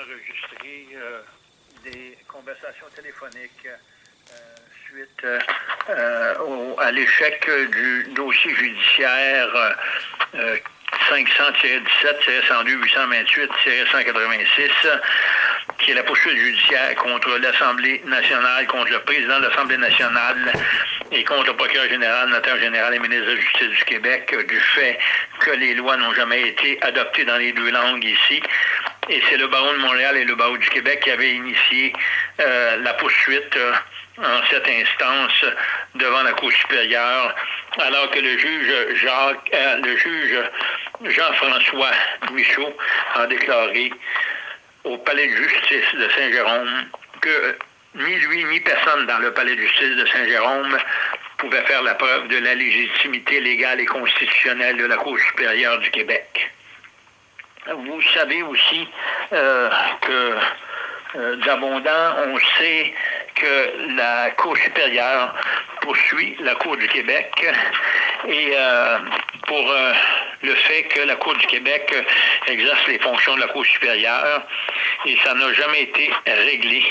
enregistré euh, des conversations téléphoniques euh, suite euh, à l'échec du dossier judiciaire 500-17, 102 828 186 qui est la poursuite judiciaire contre l'Assemblée nationale, contre le président de l'Assemblée nationale et contre le procureur général, notaire général et ministre de la Justice du Québec du fait que les lois n'ont jamais été adoptées dans les deux langues ici. Et c'est le barreau de Montréal et le barreau du Québec qui avaient initié euh, la poursuite euh, en cette instance devant la Cour supérieure, alors que le juge euh, le juge Jean-François Michaud a déclaré au palais de justice de Saint-Jérôme que ni lui ni personne dans le palais de justice de Saint-Jérôme pouvait faire la preuve de la légitimité légale et constitutionnelle de la Cour supérieure du Québec. Vous savez aussi euh, que euh, d'abondant, on sait que la Cour supérieure poursuit la Cour du Québec et euh, pour le fait que la Cour du Québec exerce les fonctions de la Cour supérieure et ça n'a jamais été réglé.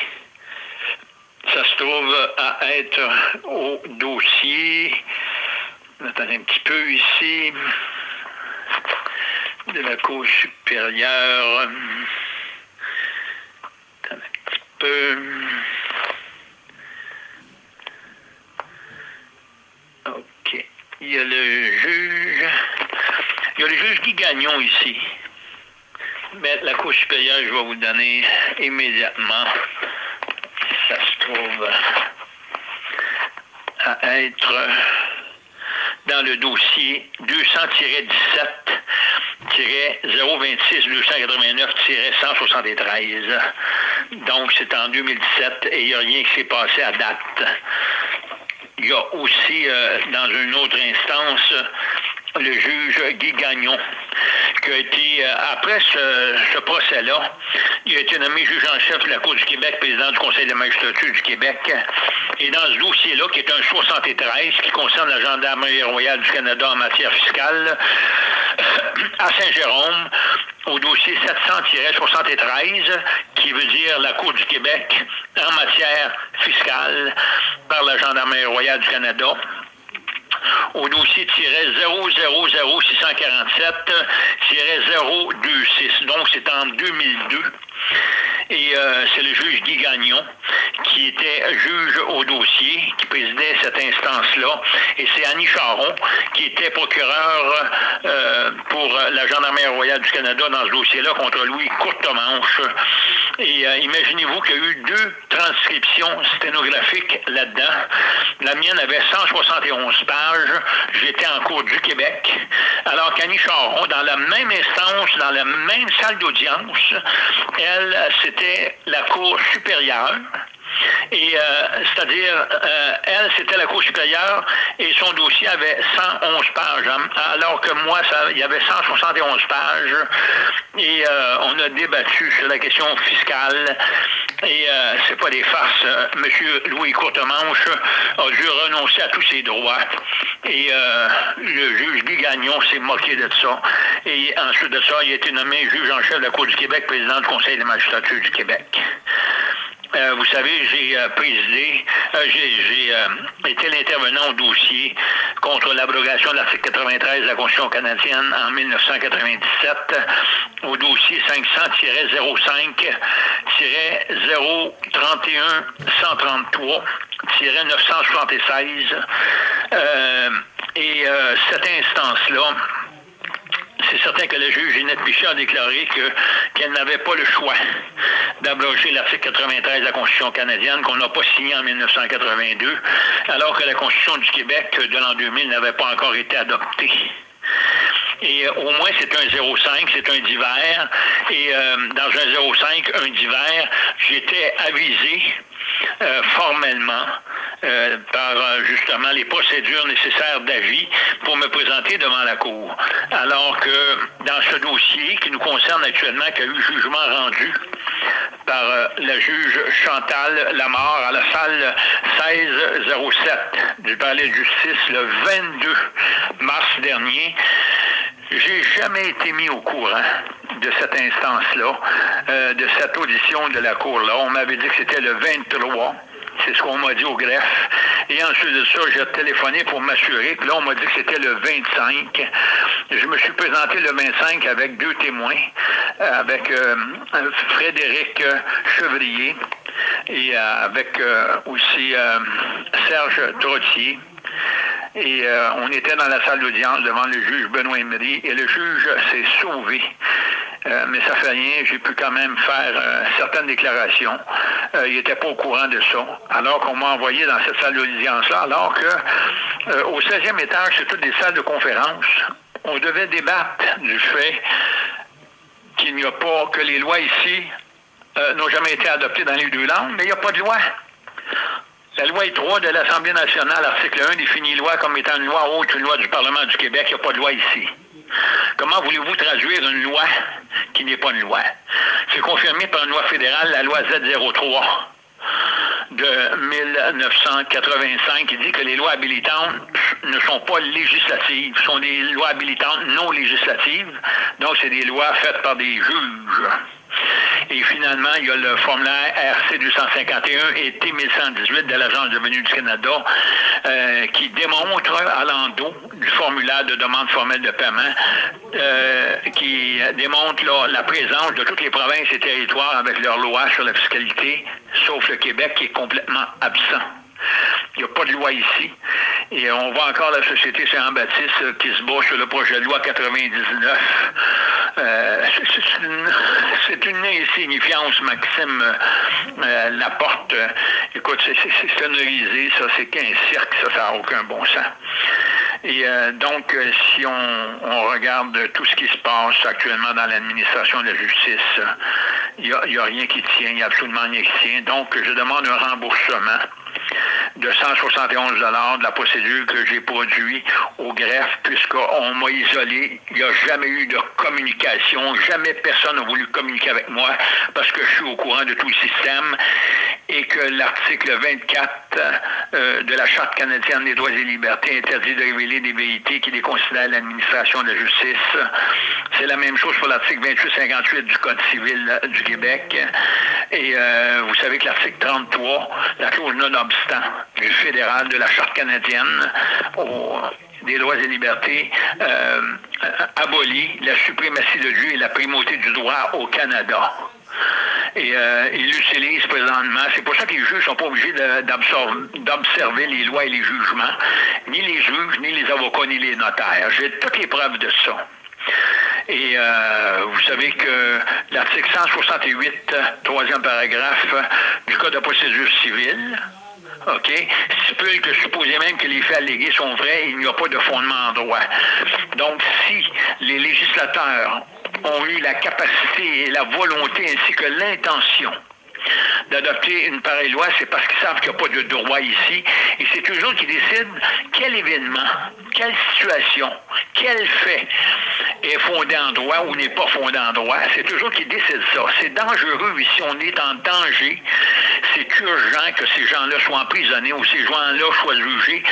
Ça se trouve à être au dossier, attendez un petit peu ici, de la Cour supérieure. Un petit peu. OK. Il y a le juge. Il y a le juge Guy Gagnon ici. Mais la Cour supérieure, je vais vous donner immédiatement. Ça se trouve à être dans le dossier 200-17 026 289 173. Donc, c'est en 2017 et il n'y a rien qui s'est passé à date. Il y a aussi, euh, dans une autre instance, le juge Guy Gagnon, qui a été, euh, après ce, ce procès-là, il a été nommé juge en chef de la Cour du Québec, président du Conseil de magistrature du Québec. Et dans ce dossier-là, qui est un 73, qui concerne la Gendarmerie royale du Canada en matière fiscale, à Saint-Jérôme, au dossier 700-73, qui veut dire la Cour du Québec en matière fiscale par la Gendarmerie royale du Canada au dossier 000-647-026. Donc, c'est en 2002. Et euh, c'est le juge Guy Gagnon qui était juge au dossier, qui présidait cette instance-là. Et c'est Annie Charon qui était procureur euh, pour la Gendarmerie royale du Canada dans ce dossier-là contre Louis Courtemanche. Et euh, imaginez-vous qu'il y a eu deux transcriptions sténographiques là-dedans. La mienne avait 171 pages. J'étais en cours du Québec. Alors qu'Annie Charon, dans la même instance, dans la même salle d'audience, elle, c'était la Cour supérieure. Et euh, c'est-à-dire, euh, elle, c'était la Cour supérieure et son dossier avait 111 pages, hein, alors que moi, il y avait 171 pages. Et euh, on a débattu sur la question fiscale. Et c'est pas des farces. Monsieur Louis Courtemanche a dû renoncer à tous ses droits. Et le juge Guy Gagnon s'est moqué de ça. Et ensuite de ça, il a été nommé juge en chef de la Cour du Québec, président du Conseil de magistrature du Québec. Euh, vous savez, j'ai euh, présidé, euh, j'ai été l'intervenant au dossier contre l'abrogation de l'article 93 de la Constitution canadienne en 1997, au dossier 500-005-031-133-976. et cette instance-là, c'est certain que le juge Ginette Pichet a déclaré qu'elle n'avait pas le choix d'abroger l'article 93 de la Constitution canadienne qu'on n'a pas signé en 1982, alors que la Constitution du Québec de l'an 2000 n'avait pas encore été adoptée. Et euh, au moins, c'est un 0,5, c'est un divers. Et euh, dans un 0,5, un divers, j'étais avisé euh, formellement euh, par euh, justement les procédures nécessaires d'avis pour me présenter devant la Cour. Alors que dans ce dossier qui nous concerne actuellement, qui a eu jugement rendu par la juge Chantal Lamar à la salle 1607 du palais de justice le 22 mars dernier, J'ai jamais été mis au courant de cette instance-là, euh, de cette audition de la Cour-là. On m'avait dit que c'était le 23. C'est ce qu'on m'a dit au greffe. Et ensuite de ça, j'ai téléphoné pour m'assurer. Puis là, on m'a dit que c'était le 25. Je me suis présenté le 25 avec deux témoins, euh, avec euh, Frédéric Chevrier et avec aussi Serge Trottier. Et euh, on était dans la salle d'audience devant le juge Benoît Emery et le juge s'est sauvé. Euh, mais ça fait rien, j'ai pu quand même faire euh, certaines déclarations. il n'était pas au courant de ça. Alors qu'on m'a envoyé dans cette salle d'audience-là, alors que au 16e étage, c'est toutes des salles de conférence. On devait débattre du fait qu'il n'y a pas, que les lois ici n'ont jamais été adoptées dans les deux langues, mais il n'y a pas de loi. La loi 3 de l'Assemblée nationale, article 1, définit loi comme étant une loi autre qu'une loi du Parlement du Québec. Il n'y a pas de loi ici. Comment voulez-vous traduire une loi qui n'est pas une loi? C'est confirmé par une loi fédérale, la loi Z03 de 1985 qui dit que les lois habilitantes ne sont pas législatives, sont des lois habilitantes non législatives. Donc, c'est des lois faites par des juges. Et finalement, il y a le formulaire RC 251 et T 1118 de l'Agence de venue du Canada euh, qui démontre à l'endos du formulaire de demande formelle de paiement euh, qui démontre la présence de toutes les provinces et territoires avec leurs lois sur la fiscalité, sauf le Québec qui est complètement absent. Il n'y a pas de loi ici. Et on voit encore la Société Saint-Baptiste euh, qui se bat sur le projet de loi 99. Euh, c'est une, insignifiance, Maxime euh, Laporte. Écoute, c'est sonorisé, ça, c'est qu'un cirque, ça, ça n'a aucun bon sens. Et donc, si on, regarde tout ce qui se passe actuellement dans l'administration de la justice, il n'y a, rien qui tient, il n'y a absolument rien qui tient. Donc, je demande un remboursement de 171 de la procédure que j'ai produite au greffe, puisqu'on m'a isolé. Il n'y a jamais eu de communication. Jamais personne n'a voulu communiquer avec moi parce que je suis au courant de tout le système et que l'article 24 euh, de la Charte canadienne des droits et libertés interdit de révéler des vérités qui déconsidèrent l'administration de la justice. C'est la même chose pour l'article 28-58 du Code civil du Québec. Et euh, vous savez que l'article 33, la clause non-obstant du fédéral de la Charte canadienne des droits et libertés, euh, abolit la suprématie de Dieu et la primauté du droit au Canada. Et euh, ils l'utilisent présentement. C'est pour ça que les juges ne sont pas obligés d'observer les lois et les jugements, ni les juges, ni les avocats, ni les notaires. J'ai toutes les preuves de ça. Et euh, vous savez que l'article 168, troisième paragraphe du Code de procédure civile, OK, stipule que supposé même que les faits allégués sont vrais, il n'y a pas de fondement en droit. Donc, si les législateurs ont eu la capacité et la volonté ainsi que l'intention d'adopter une pareille loi, c'est parce qu'ils savent qu'il n'y a pas de droit ici. Et c'est toujours qui décident quel événement, quelle situation, quel fait est fondé en droit ou n'est pas fondé en droit. C'est toujours qui décident ça. C'est dangereux ici. On est en danger. C'est urgent que ces gens-là soient emprisonnés ou ces gens-là soient jugés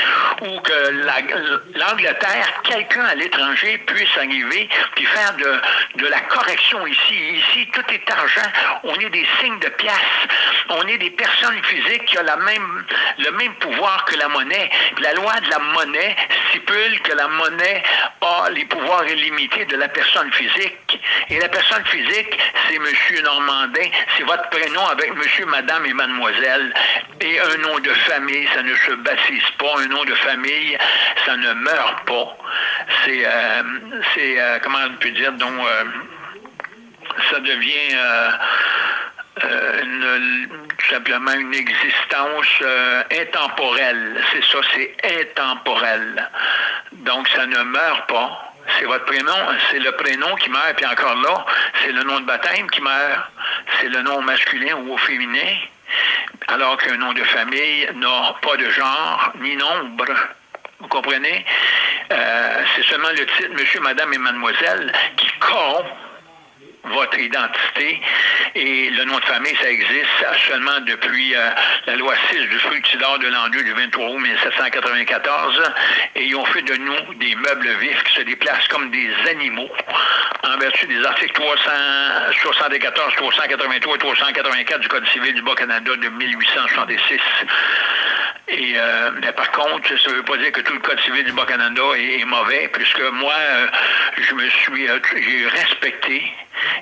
ou que l'Angleterre, quelqu'un à l'étranger puisse arriver puis faire de, de la correction ici. Ici, tout est argent. On est des signes de pièce on est des personnes physiques qui ont même, le même pouvoir que la monnaie. La loi de la monnaie stipule que la monnaie a les pouvoirs illimités de la personne physique. Et la personne physique, c'est Monsieur Normandin, c'est votre prénom avec Monsieur, Madame et Mademoiselle. Et un nom de famille, ça ne se baptise pas. Un nom de famille, ça ne meurt pas. C'est, euh, euh, comment on peut dire, donc, euh, ça devient tout simplement une existence intemporelle. C'est ça, c'est intemporel. Donc, ça ne meurt pas. C'est votre prénom, c'est le prénom qui meurt, puis encore là, c'est le nom de baptême qui meurt. C'est le nom masculin ou féminin, alors qu'un nom de famille n'a pas de genre ni nombre. Vous comprenez? Euh, c'est seulement le titre Monsieur, Madame et Mademoiselle qui corrompt votre identité. Et le nom de famille, ça existe seulement depuis euh, la loi 6 du fructidor de l'an 2 du 23 août 1794. Et ils ont fait de nous des meubles vifs qui se déplacent comme des animaux en vertu des articles 374, 383 et 384 du Code civil du Bas-Canada de 1866. Et euh, mais par contre, ça ne veut pas dire que tout le Code civil du Bas-Canada est, mauvais, puisque moi, euh, je me suis euh, j'ai respecté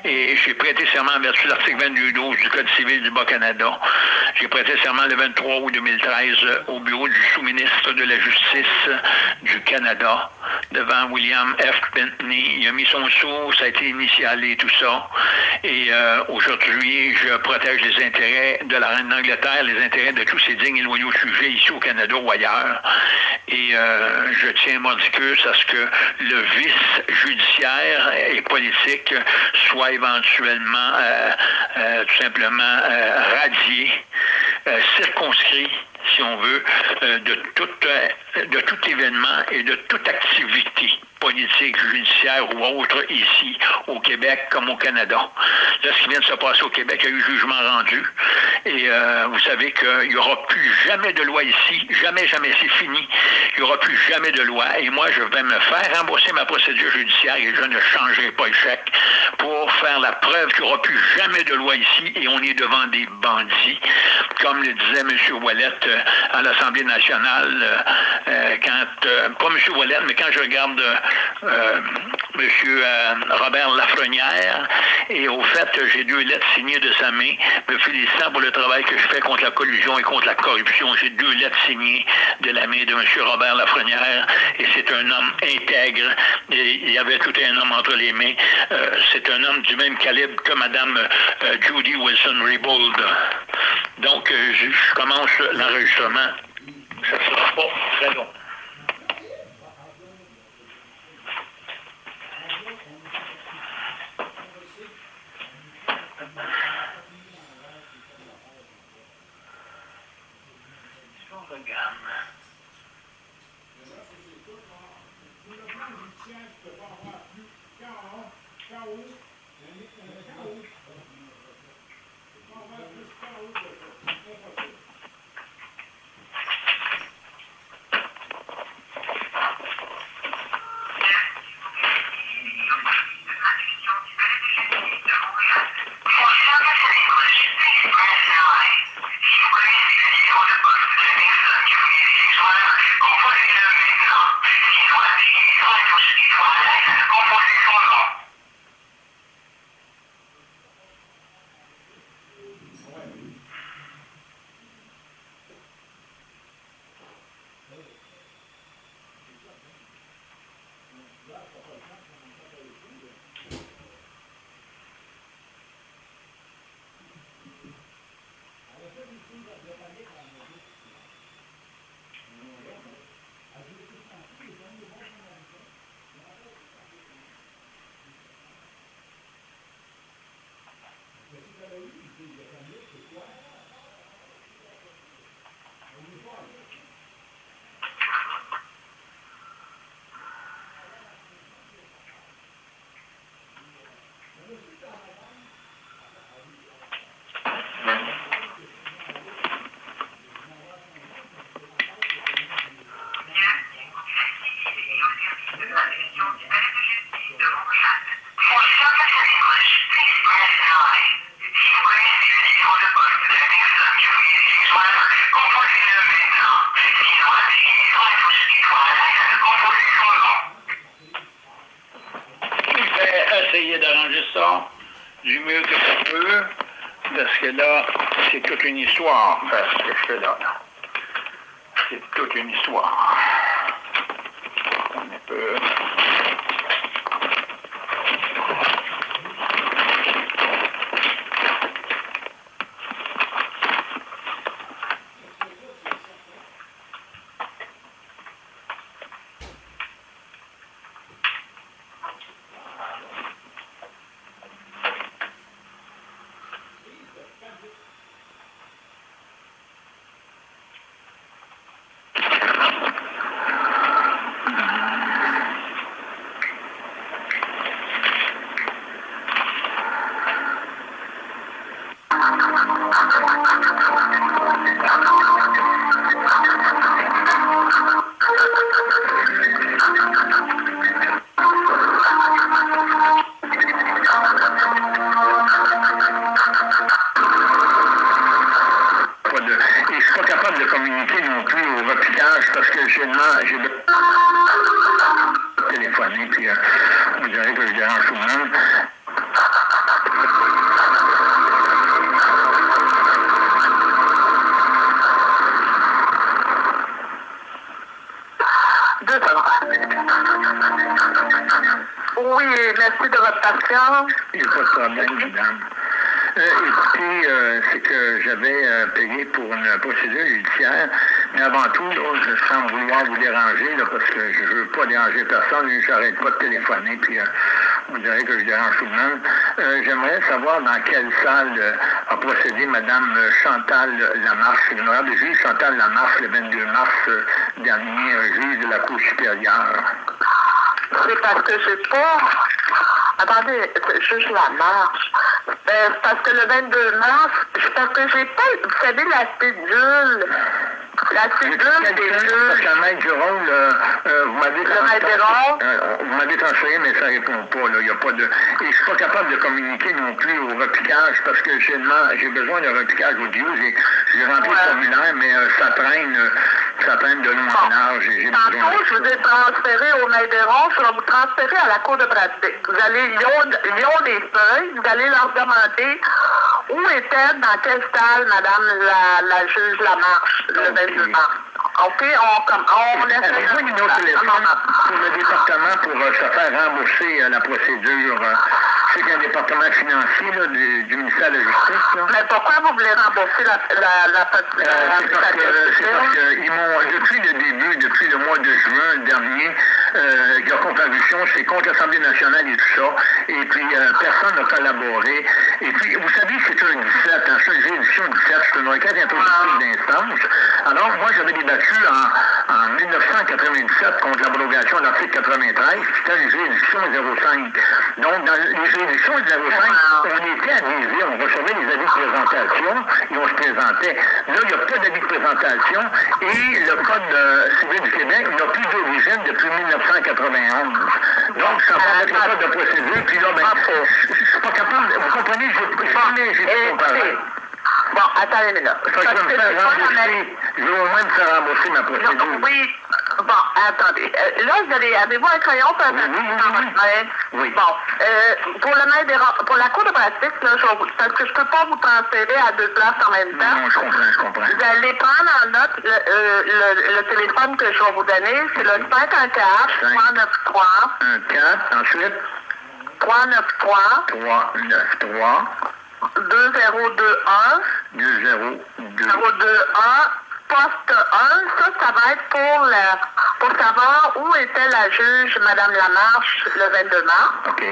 et j'ai prêté serment en vertu de l'article 22.12 du Code civil du Bas-Canada. J'ai prêté serment le 23 août 2013 au bureau du sous-ministre de la Justice du Canada devant William F. Pinckney. Il a mis son sou, ça a été initialé, tout ça. Et aujourd'hui, je protège les intérêts de la reine d'Angleterre, les intérêts de tous ces dignes et loyaux sujets ici au Canada ou ailleurs. Et euh, je tiens mordicus à ce que le vice judiciaire et politique soit éventuellement euh, tout simplement radié, circonscrit si on veut, de, tout, de tout événement et de toute activité politique, judiciaire ou autre ici au Québec comme au Canada. Là, ce qui vient de se passer au Québec, il y a eu jugement rendu. Et euh, vous savez qu'il n'y aura plus jamais de loi ici. Jamais, jamais, c'est fini. Il n'y aura plus jamais de loi. Et moi, je vais me faire rembourser ma procédure judiciaire et je ne changerai pas le chèque pour faire la preuve qu'il n'y aura plus jamais de loi ici et on est devant des bandits. Comme le disait M. Wallet euh, à l'Assemblée nationale, euh, quand, pas M. Wallet, mais quand je regarde euh, Monsieur euh, Robert Lafrenière. Et au fait, j'ai deux lettres signées de sa main, me félicitant pour le travail que je fais contre la collusion et contre la corruption. J'ai deux lettres signées de la main de Monsieur Robert Lafrenière. Et c'est un homme intègre. Il y avait tout un homme entre les mains. Euh, c'est un homme du même calibre que Madame Judy Wilson-Raybould. Donc, je commence l'enregistrement. Ça ne sera pas très long. Yeah. Une histoire, ce que je fais là. C'est toute une histoire. On peut... parce Il n'y a pas de problème, madame. Euh, écoutez, euh, c'est que j'avais euh, payé pour une procédure judiciaire, mais avant tout, là, je sens vouloir vous déranger, là, parce que je ne veux pas déranger personne, je n'arrête pas de téléphoner, puis vous direz que je dérange tout le monde. J'aimerais savoir dans quelle salle a procédé Mme Chantal Lamarche, l'honorable juge Chantal Lamarche, le 22 mars dernier, juge de la Cour supérieure. C'est parce que je pas... Attendez, juge Lamarche. Ben, parce que le 22 mars, parce que j'ai pas, vous savez, la cédule, la cédule des juges. Parce qu'à Maître Jérôme, euh, vous m'avez euh, vous m'avez transféré, mais ça répond pas, là, il y a pas de... Et je suis pas capable de communiquer non plus au repiquage, parce que j'ai besoin d'un repiquage audio, j'ai rempli le formulaire, mais euh, ça traîne... traîne de long en large. Tantôt, je vous ai transféré au Maïderon, je vais vous transférer à la Cour de pratique. Vous allez, ils ont, des feuilles, vous allez leur demander où était, dans quelle salle, Madame la, la juge Lamarche, le 22 mars. OK, on, comme, on laisse... Avez-vous une autre téléphone pour le département pour euh, se faire rembourser euh, la procédure? Euh, c'est qu'un département financier là, du, du, ministère de la Justice. Là. Mais pourquoi vous voulez rembourser la, la, la, la, euh, C'est parce qu'ils m'ont, depuis le début, depuis le mois de juin dernier, euh, leur comparution, c'est contre l'Assemblée nationale et tout ça. Et puis, euh, personne n'a collaboré. Et puis, vous savez, c'est un 17, hein, c'est une réédition 17, c'est une requête introductive d'instance. Alors, moi, j'avais débattu en, en 1997 contre l'abrogation de l'article 93, c'était une juridiction 05. Donc, dans les juridictions 05, on était avisé, on recevait des avis de présentation et on se présentait. Là, il n'y a pas d'avis de présentation et le Code euh, civil du Québec n'a plus d'origine depuis 1991. Donc, ça va le code de procédure, puis là, ben, je suis pas capable, vous comprenez, j'ai. Bon, attendez là. je vais me faire rembourser. Je vais au moins me faire rembourser ma procédure. Oui. Bon, attendez. Euh, là, vous avez, avez-vous un crayon pour oui, oui, oui, oui. Bon, euh, pour le pour la cour de pratique, là, je, parce que je peux pas vous transférer à deux places en même temps. Non, je comprends, je comprends. Vous allez prendre en note le, euh, le, le téléphone que je vais vous donner. C'est le 514 393. 1 4, ensuite? 393. 393. 2021 021 poste 1, ça, ça va être pour, la, pour savoir où était la juge Mme Lamarche le 22 mars. OK.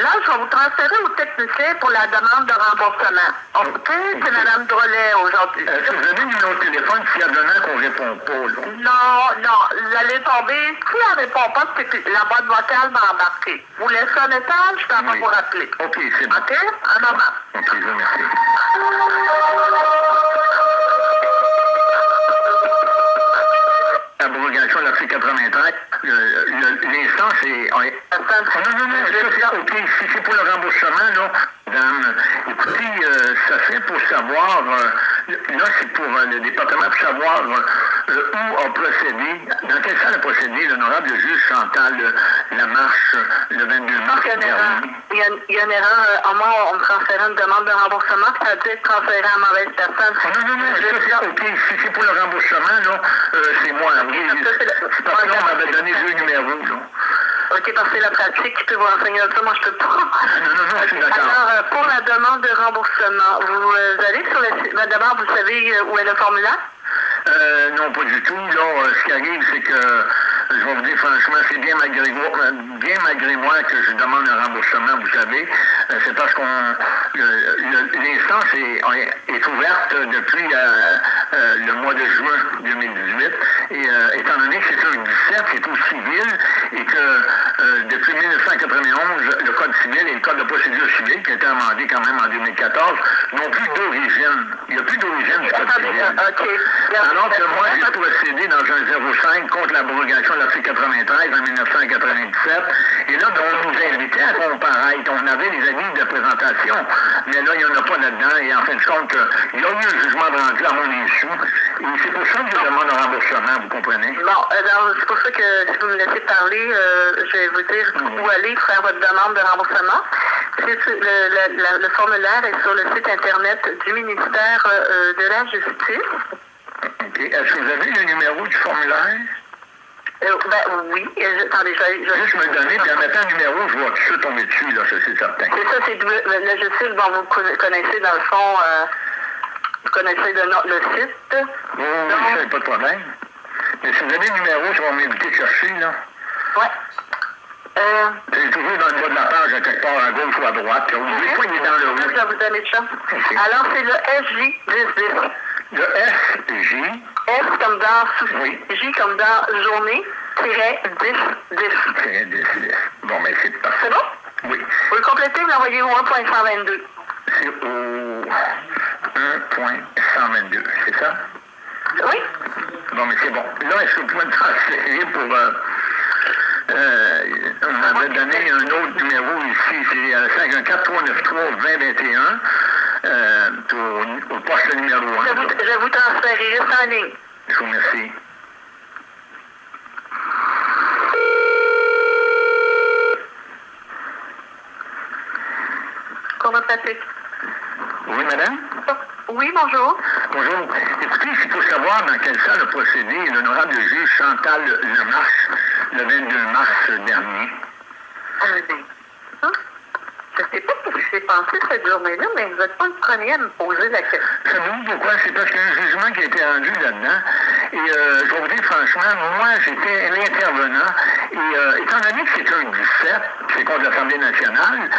Là, je vais vous transférer au technicien pour la demande de remboursement. OK? C'est Mme Drolet aujourd'hui. Est-ce que vous avez un numéro de téléphone s'il y a demain qu'on ne répond pas, là? Non, non. Vous allez tomber. Si elle ne répond pas, c'est que la boîte vocale va embarquer. Vous laissez un message, ça va Oui. vous rappeler. OK, c'est bon. OK? Un moment. OK, je vous remercie. Abrogation de l'article 93, le- le- l'instance est... Attends. Non, non, non, ça, c'est OK. Si c'est pour le remboursement, là, madame, écoutez, euh, ça serait pour savoir, euh, là, c'est pour euh, le département, pour savoir euh, où a procédé, dans quelle salle a procédé l'honorable juge Chantal euh, Lamarche le 22 mars Il y a une erreur. Il y a, il y a une erreur. Euh, moi, on me transférait une demande de remboursement, puis ça a dû être transféré à mauvaise personne. Non, non, non, ça, c'est OK. Si c'est pour le remboursement, là, c'est moi. Oui, ça, le- parce que là, on m'avait donné deux numéros, là. OK, parce que c'est la pratique qui peut vous renseigner ça. Moi, je peux pas. Non, non, non, je suis d'accord. Alors, euh, pour la demande de remboursement, vous euh, allez sur le site. ben, D'abord, vous savez euh, où est le formulaire? Euh, non, pas du tout. Euh, ce qui arrive, c'est que, je vais vous dire franchement, c'est bien malgré moi, euh, bien malgré moi que je demande un remboursement, vous savez. Euh, c'est parce qu'on l'instance est, est ouverte depuis euh, euh, le mois de juin 2018. Et euh, étant donné que c'est un 17, c'est au civil, et que depuis 1991, le Code civil et le Code de procédure civile, qui a été amendé quand même en 2014, n'ont plus d'origine. Il n'y a plus d'origine du Code civil. Alors que moi, j'ai procédé dans un 05 contre l'abrogation l'article 93 en 1997. Et là, on nous invitait à comparaître. On avait des avis de présentation, mais là, il n'y en a pas là-dedans. Et en fin de compte, il y a eu un jugement de rendu à mon insu. Et c'est pour ça que je demande un remboursement, vous comprenez? Bon, alors, c'est pour ça que si vous me laissez parler, euh, je vais vous dire où aller faire votre demande de remboursement. C'est sur- le, le- la- le formulaire est sur le site Internet du ministère euh, de la Justice. OK. Est-ce que vous avez le numéro du formulaire? Euh, ben oui, euh, je- attendez, je, vais- je, Juste me le donner, puis en mettant le numéro, je vais tout tomber dessus, là, c'est certain. C'est ça, c'est le- justice dont vous conna- connaissez dans le fond, euh, vous connaissez le, le site. Oui, oui, ça, pas de problème. Mais si vous avez le numéro, ça va m'inviter de chercher, là. Ouais. Euh, C'est toujours dans le bas de la page, à quelque part, à gauche ou à droite. Là. Des fois, il est dans le je haut. vais vous donner ça. Alors, c'est le SJ 1010. Le FJ, S comme dans souci, Oui. J comme dans journée, tiret 10 10. c'est 10, 10. Bon, mais c'est parfait. C'est bon? Oui. Vous le complétez, vous l'envoyez au 1.122. C'est au 1.122, c'est ça? Oui? Bon, mais c'est bon. Là, est-ce que vous pouvez me transférer pour... Euh, euh, on m'avait donné un autre numéro ici, c'est euh, 514-393-2021 euh, au poste numéro 1. Je vous, je vous transférerai ça en ligne. Je vous remercie. Va passer. Oui, madame? Oui, bonjour. Bonjour. Écoutez, c'est pour savoir dans quelle salle a procédé l'honorable juge Chantal Lemarche le 22 mars dernier. Ah? Je sais pas ce qui s'est passé cette journée-là, mais vous n'êtes pas le premier à me poser la question. Savez-vous pourquoi? C'est parce qu'il y a un jugement qui a été rendu là-dedans. Et euh, je vais vous dire franchement, moi, j'étais l'intervenant. Et euh, étant donné que c'est un 17, c'est contre l'Assemblée nationale,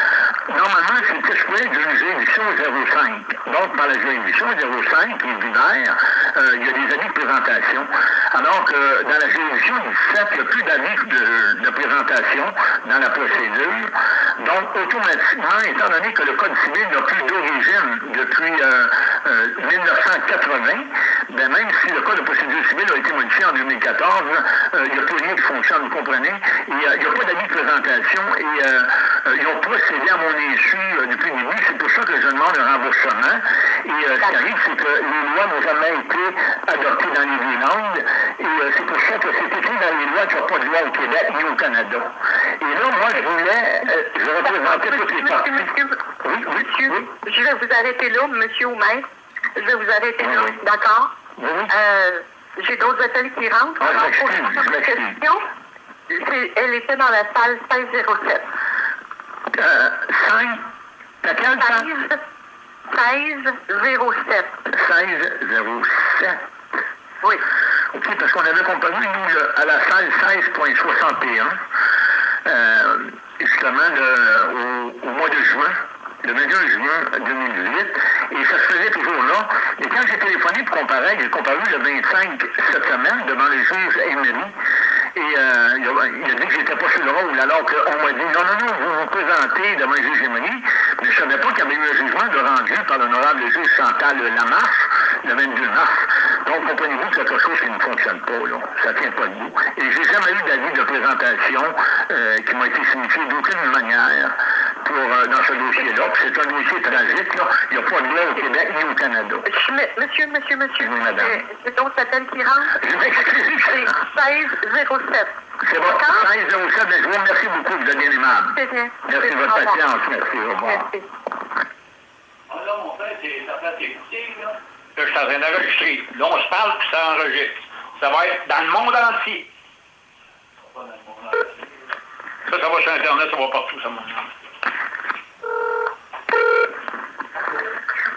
normalement, c'était supposé d'une juridiction 05. Donc, par la juridiction 05, qui est binaire, euh, il y a des avis de présentation. Alors que dans la juridiction 17, il n'y a plus d'avis de, de présentation dans la procédure. Donc, automatiquement, étant donné que le Code civil n'a plus d'origine depuis euh, euh, 1980, ben même si le Code de procédure civile a été modifié en 2014, euh, il n'y a plus rien qui fonctionne, vous comprenez? Euh, il n'y a pas d'avis de présentation et euh, euh, ils ont procédé à mon euh, depuis le début. C'est pour ça que je demande un remboursement. Et euh, ce qui arrive, c'est que les lois n'ont jamais été adoptées dans les deux langues. Et euh, c'est pour ça que c'est écrit dans les lois qu'il n'y a pas de loi au Québec ni au Canada. Et là, moi, je voulais, je représentais toutes les parties. monsieur, Oui, oui, monsieur, oui. je vais vous arrêter là, monsieur ou maître. Je vais vous arrêter là, d'accord? Oui, J'ai d'autres appels qui rentrent. Ah, je m'excuse, m'excuse. Elle était dans la salle 1607. Euh, 5, laquelle, ça? 16 1607. 1607. Oui. OK, parce qu'on avait comparé, nous, le- à la salle 16.61, euh, justement, au, au mois de juin, le 21 juin 2018, et ça se faisait toujours là. Et quand j'ai téléphoné pour comparer, j'ai comparé le 25 cette semaine devant le juge Emery, et euh, il, a, dit que j'étais pas sur le rôle, alors qu'on m'a dit, non, non, non, vous vous présentez devant le juge mais je savais pas qu'il y avait eu un jugement de rendu par l'honorable juge Chantal Lamarche, le 22 mars. Donc, comprenez-vous que quelque chose qui ne fonctionne pas, là? Ça tient pas debout. Et j'ai jamais eu d'avis de présentation euh, qui m'a été signifié d'aucune manière pour, euh, dans ce dossier-là. C'est un dossier tragique, là. Il n'y a pas de loi au Québec ni au Canada. Monsieur, monsieur, monsieur. Oui, madame. J'ai d'autres appels qui rentrent. Je m'excuse. C'est 1607. C'est bon. D'accord? 16 mais je vous remercie beaucoup, vous êtes bien aimable. C'est bien. Merci de votre patience. Merci. Au revoir. Merci. Ah là, mon frère, c'est sa place d'écouter, là. Là, je suis en train d'enregistrer. Là, on se parle, puis ça enregistre. Ça va être dans le monde entier. Ça, ça va sur Internet, ça va partout, ça, mon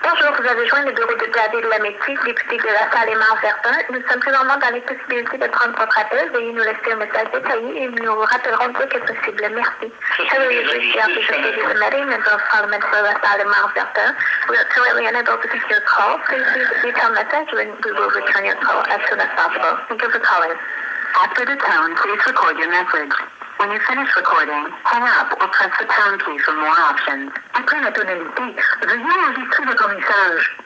Bonjour, vous avez joint le bureau de Gladys de la Métis, député de la salle Verdun. Nous sommes présentement dans l'impossibilité de prendre votre appel. Veuillez nous laisser un message détaillé et nous vous rappellerons dès que possible. Merci. Hello, you've reached the office of Lady Committee, Member of Parliament for the Salle Aimant Verdun. We are currently unable to take your call. Please leave a detailed message and we will return your call as soon as possible. Thank you for calling. After the tone, please record your message. When you finish recording, hang up or press the pound key for more options. Après la tonalité, veuillez enregistrer votre message.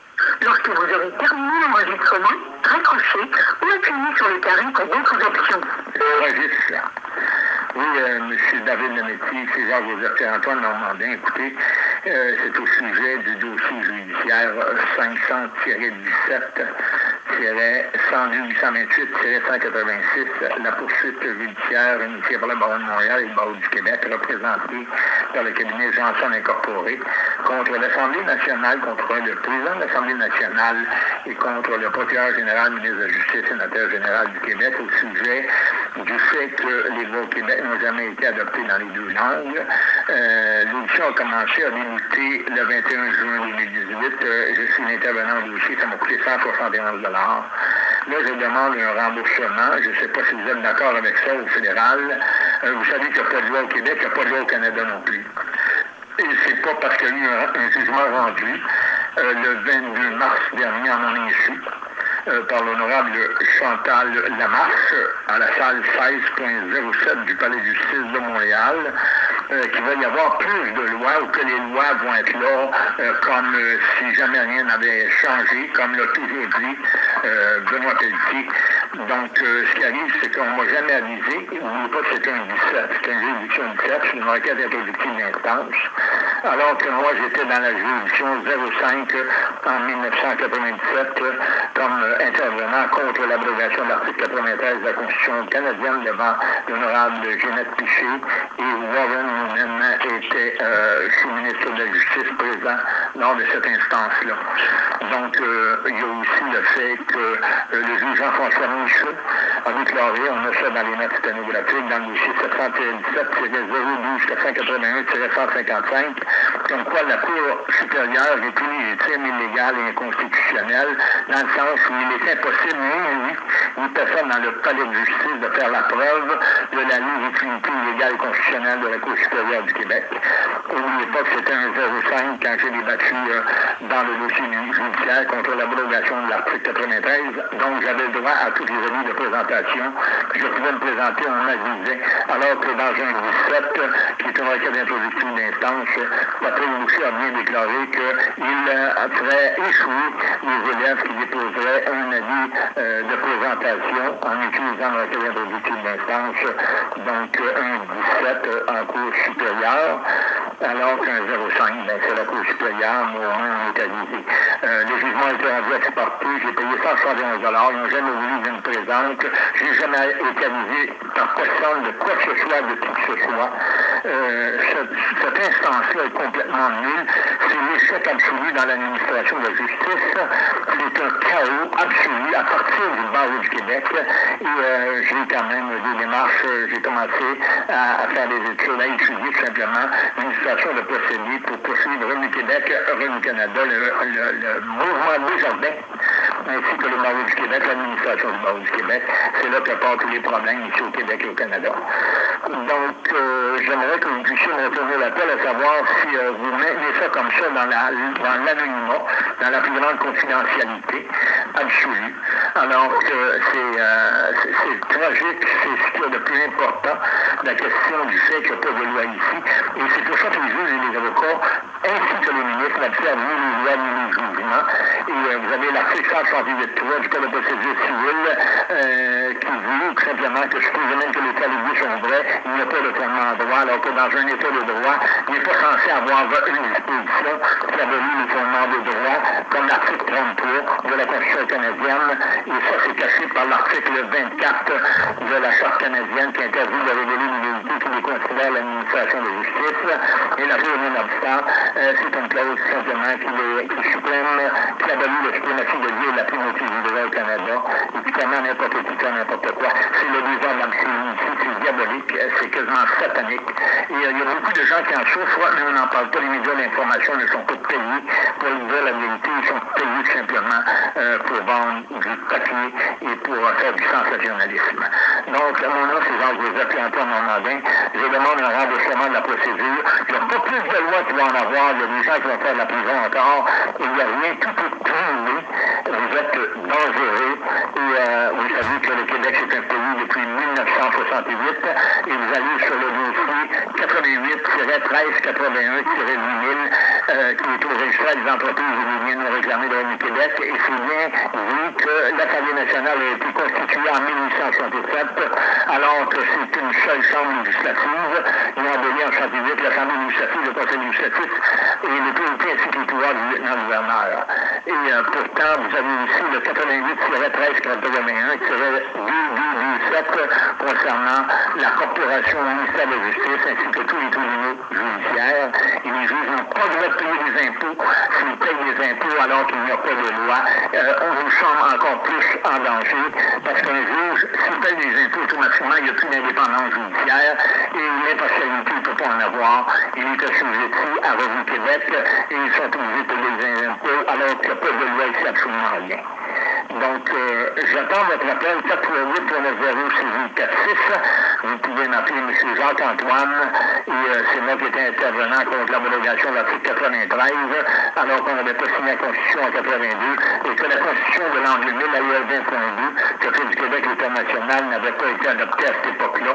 Lorsque vous aurez terminé l'enregistrement, raccrochez ou appuyez sur le carré pour d'autres options. Enregistre. Oui, euh, M. David Lemétier, c'est Jacques-Joseph Antoine Normandin. Écoutez, euh, c'est au sujet du dossier judiciaire 500-17 102-828-186, la poursuite judiciaire initiée par le barreau de Montréal et le barreau du Québec, représenté par le cabinet Johnson Incorporé, contre l'Assemblée nationale, contre le président de l'Assemblée nationale et contre le procureur général, ministre de la Justice, sénateur général du Québec, au sujet du fait que les lois au Québec n'ont jamais été adoptées dans les deux langues. Euh, L'audition a commencé à débuter le 21 juin 2018. Euh, je suis l'intervenant dossier, ça m'a coûté 171 Là, je demande un remboursement. Je ne sais pas si vous êtes d'accord avec ça au fédéral. Euh, vous savez qu'il n'y a pas de loi au Québec, il n'y a pas de loi au Canada non plus. Et c'est pas parce qu'il y a eu un, jugement rendu euh, le 22 mars dernier à mon insu par l'honorable Chantal Lamarche à la salle 16.07 du Palais de justice de Montréal euh, qu'il va y avoir plus de lois ou que les lois vont être là euh, comme euh, si jamais rien n'avait changé, comme l'a toujours dit Benoît Pelletier. Donc, ce qui arrive, c'est qu'on ne m'a jamais avisé. N'oubliez pas que c'est un 17, c'est une juridiction 17, c'est une requête introductive d'instance. Alors que moi, j'étais dans la juridiction 05 en 1997 comme intervenant contre l'abrogation de l'article 93 de la Constitution canadienne devant l'honorable Jeannette Piché et Warren même était euh, sous-ministre de la Justice présent lors de cette instance-là. Donc, euh, il y a aussi le fait que euh, le juge Jean-François Michaud a déclaré, on a ça dans les notes sténographiques, dans le dossier 717-012-481-155, comme quoi la Cour supérieure est illégitime, illégale et inconstitutionnelle, dans le sens où il est impossible, ni lui, ni personne dans le palais de justice de faire la preuve de la légitimité illégale et constitutionnelle de la Cour supérieure du Québec. N'oubliez pas que c'était un 0,5 quand j'ai débattu euh, dans le dossier judiciaire contre l'abrogation de l'article 93, donc j'avais le droit à toutes les années de présentation. Je pouvais me présenter, on m'avisait, alors que dans un 17, qui est un requête d'introduction d'instance, la Présidence a bien déclaré qu'il euh, ferait échouer les élèves qui déposeraient un avis euh, de présentation en utilisant le requête d'introduction d'instance, donc un 17 en cours supérieur, alors qu'un 0,5, ben, c'est la Cour supérieure, mais au moins on est avisé. Euh, le jugement été rendu exporté, j'ai payé 171 Ils n'ont jamais voulu que je me n'ai jamais été avisé par personne de quoi que ce soit, de qui que ce soit. Euh, cette instance-là est complètement nulle. C'est l'échec absolu dans l'administration de la justice. C'est un chaos absolu à partir du barreau du Québec. Et euh, j'ai quand même des démarches, j'ai commencé à, faire des études, à étudier tout simplement l'administration de procédés pour poursuivre Revenu Québec, Revenu Canada, le, le, le mouvement Desjardins, ainsi que le barreau du Québec, l'administration du barreau du Québec. C'est là que partent tous les problèmes ici au Québec et au Canada. Donc, euh, j'aimerais que vous puissiez me retourner l'appel à savoir si euh, vous maintenez ça comme ça dans l'anonymat, dans, la plus grande confidentialité absolue, alors que c'est euh, tragique, c'est ce qu'il y a de plus important, la question du fait qu'il n'y a pas de loi ici. Et c'est pour ça que les juges et les avocats, ainsi que les ministres, n'observent ni les lois ni les Et euh, vous avez l'article 168.3 du Code de procédure civile euh, qui dit tout simplement que supposément que les qualités sont vrais, il n'y a pas de fondement en droit, alors que dans un état de droit, il n'est pas censé avoir une disposition qui abolit les fondements de droit, comme l'article 33 de la Constitution canadienne, et ça c'est caché par l'article 24 de la Charte canadienne qui interdit de révéler l'unité qui déconsidère l'administration de justice. Et la chose non-obstant, euh, c'est une clause simplement qui qui est suprême, qui abolit la suprématie de Dieu et la primauté du droit au Canada, et qui permet n'importe qui n'importe quoi. C'est le ici, c'est diabolique, c'est quasiment satanique. Et euh, il y a beaucoup de gens qui en souffrent, mais on n'en parle pas. Les médias d'information ne sont pas payés pour dire la vérité, ils sont payés simplement euh, pour vendre du papier et pour faire du sensationnalisme. Donc, mon nom, c'est Jean-Joseph et Antoine Normandin. Je demande un remboursement de la procédure. Il n'y a pas plus de lois qui vont en avoir. Il y a des gens qui vont faire de la prison encore. Il n'y a rien. Tout est prouvé. Vous êtes dangereux. Et euh, vous savez que le Québec, c'est un pays depuis 1968. Et vous allez sur le dossier 88 euh, qui est au registre des entreprises Et c'est bien vu que l'Assemblée nationale a été constituée en 1867, alors que c'est une seule chambre législative. Ils ont aboli en 68 l'Assemblée législative, le Conseil législatif et l'autorité ainsi que les pouvoirs du lieutenant-gouverneur. Et euh, pourtant, vous avez aussi le 88-13-81 qui serait 2 concernant la corporation ministère de la Justice ainsi que tous les tribunaux judiciaires. Et les juges n'ont pas le droit de payer des impôts s'ils payent des impôts alors qu'il n'y a pas de loi. Euh, on vous semble encore plus en danger parce qu'un juge, s'il paye des impôts automatiquement, il n'y a plus d'indépendance judiciaire et l'impartialité, ne peut pas en avoir. Il est assujetti à Revenu Québec et ils sont obligés de payer des impôts alors qu'il n'y a pas de loi ici absolument rien. Donc, euh, j'attends votre appel 438 Vous pouvez m'appeler M. Jacques-Antoine et euh, c'est moi qui étais intervenant contre l'homologation de l'article 93 alors qu'on n'avait pas signé la Constitution en 82 et que la Constitution de l'an 2000, la loi 20.2, que fait du Québec international n'avait pas été adoptée à cette époque-là.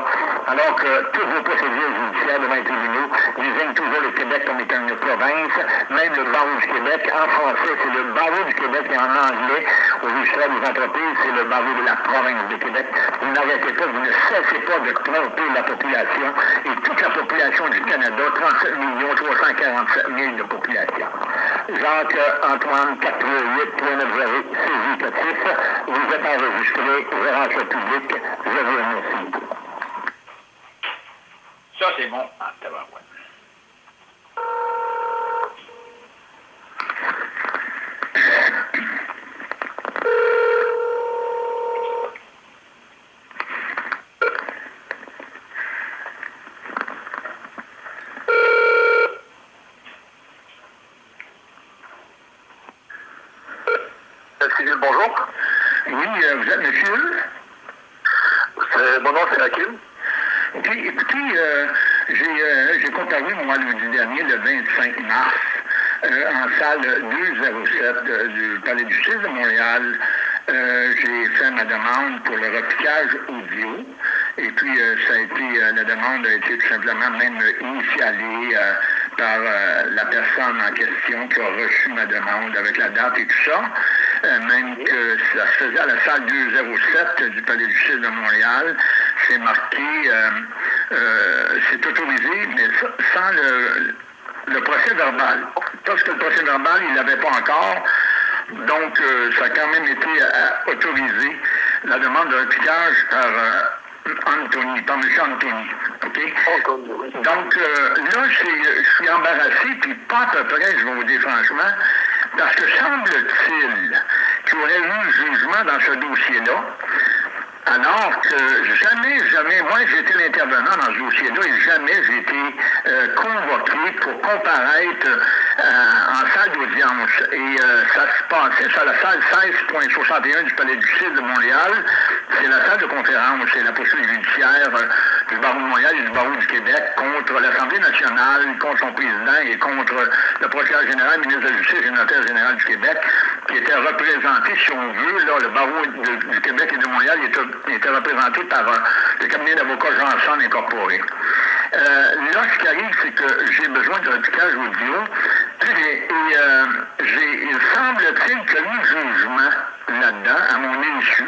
Alors que toutes vos procédures judiciaires devant les tribunaux désignent toujours le Québec comme étant une province, même le barreau du Québec, en français, c'est le barreau du Québec et en anglais, des entreprises, c'est le barreau de la province de Québec. Vous n'arrêtez pas, vous ne cessez pas de tromper la population et toute la population du Canada, 37 millions 347 000 de population. Jacques-Antoine 438 saisi vous êtes enregistré, rentre public, je vous remercie. Ça, c'est bon. Ah, bonjour. Oui, euh, vous êtes monsieur? Mon nom, c'est Hakim. OK, écoutez, euh, euh, j'ai comparu, moi, lundi le 25 mars, en salle 207 du Palais du Justice de Montréal. j'ai fait ma demande pour le repiquage audio. Et puis, ça a été, la demande a été tout simplement même initialée par la personne en question qui a reçu ma demande avec la date et tout ça. Euh, même que ça se faisait à la salle 207 du Palais du Justice de Montréal. C'est marqué, euh, euh, c'est autorisé, mais sans le, procès verbal. Parce que le procès verbal, il l'avait pas encore. Donc, ça a quand même été autorisé, la demande de repiquage par Anthony, par M. Anthony. Donc, là, je suis embarrassé, puis pas à peu près, je vais vous dire franchement, parce que semble-t-il qu'il y aurait eu un jugement dans ce dossier-là, alors que jamais, jamais, moi été l'intervenant dans ce dossier-là et jamais j'ai été euh, convoqué pour comparaître euh, en salle d'audience. Et euh, ça se passait sur la salle 16.61 du Palais du Sud de Montréal. C'est la salle de conférence, c'est la poursuite judiciaire du barreau de Montréal et du barreau du Québec contre l'Assemblée nationale, contre son président et contre le procureur général, ministre de la Justice et le notaire général du Québec, qui était représenté, si on veut, là, le barreau du Québec et de Montréal était, représenté par euh, le cabinet d'avocats Jean Incorporé. Euh, là, ce qui arrive, c'est que j'ai besoin d'un repiquage audio. Et, euh, il semble-t-il qu'il y a eu jugement là-dedans, à mon insu.